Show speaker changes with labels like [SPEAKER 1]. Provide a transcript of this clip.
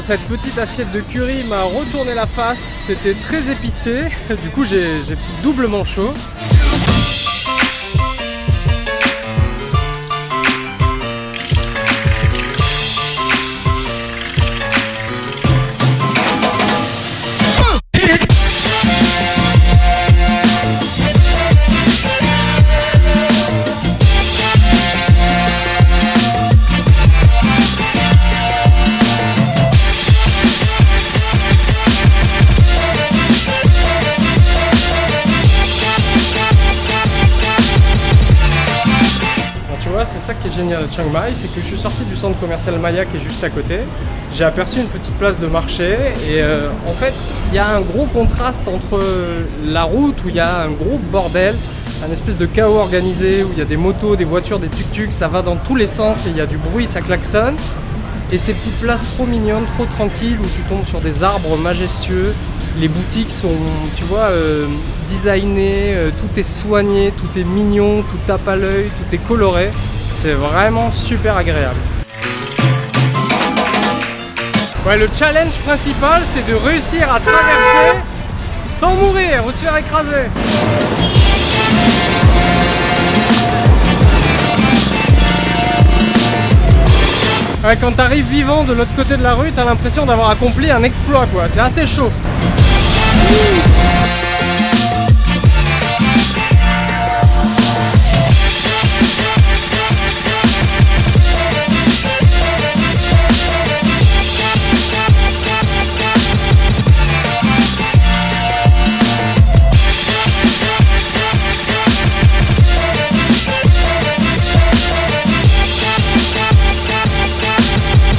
[SPEAKER 1] cette petite assiette de curry m'a retourné la face. C'était très épicé. Du coup, j'ai doublement chaud. Ça qui est génial à Chiang Mai, c'est que je suis sorti du centre commercial Maya qui est juste à côté. J'ai aperçu une petite place de marché et euh, en fait, il y a un gros contraste entre la route où il y a un gros bordel, un espèce de chaos organisé où il y a des motos, des voitures, des tuk-tuk, ça va dans tous les sens et il y a du bruit, ça klaxonne. Et ces petites places trop mignonnes, trop tranquilles où tu tombes sur des arbres majestueux, les boutiques sont, tu vois, euh, designées, euh, tout est soigné, tout est mignon, tout tape à l'œil, tout est coloré. C'est vraiment super agréable. Le challenge principal, c'est de réussir à traverser sans mourir ou se faire écraser. Ouais, quand t'arrives vivant de l'autre côté de la rue, t'as l'impression d'avoir accompli un exploit quoi, c'est assez chaud.